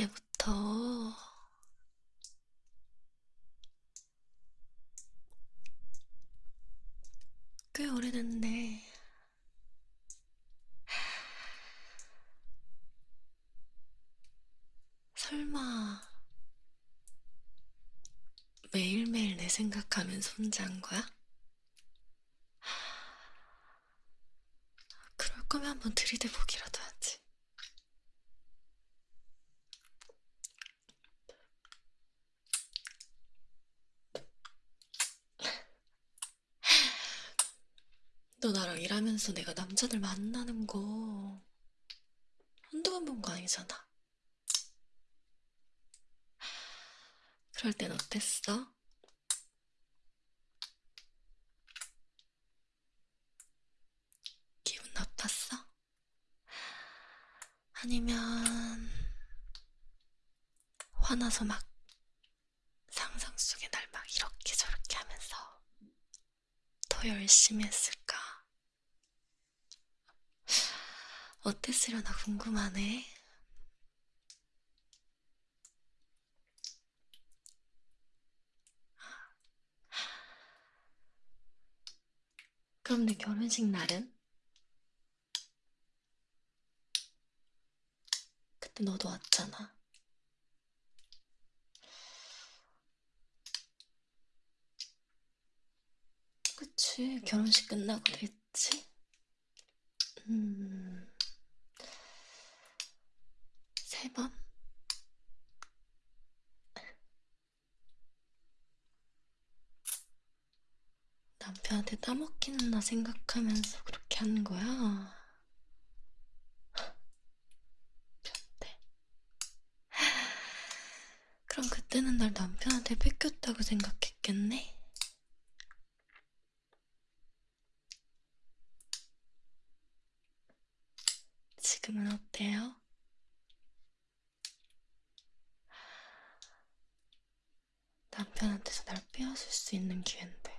때부터 꽤 오래됐네. 설마 매일매일 내 생각하면서 혼자 한 거야? 그럴 거면 한번 들이대보기라도 하지. 너 나랑 일하면서 내가 남자들 만나는 거 한두 번 본 거 아니잖아. 그럴 땐 어땠어? 기분 나빴어? 아니면 화나서 막 상상 속에 날 막 이렇게 저렇게 하면서 더 열심히 했을 어땠으려나 궁금하네. 그럼 내 결혼식 날은? 그때 너도 왔잖아. 그치, 결혼식 끝나고 됐지? 음, 세 번? 남편한테 따먹기는 나 생각하면서 그렇게 한 거야. 변태. 그럼 그때는 날 남편한테 뺏겼다고 생각했겠네? 지금은 어때요? 남편한테서 날 빼앗을 수 있는 기회인데.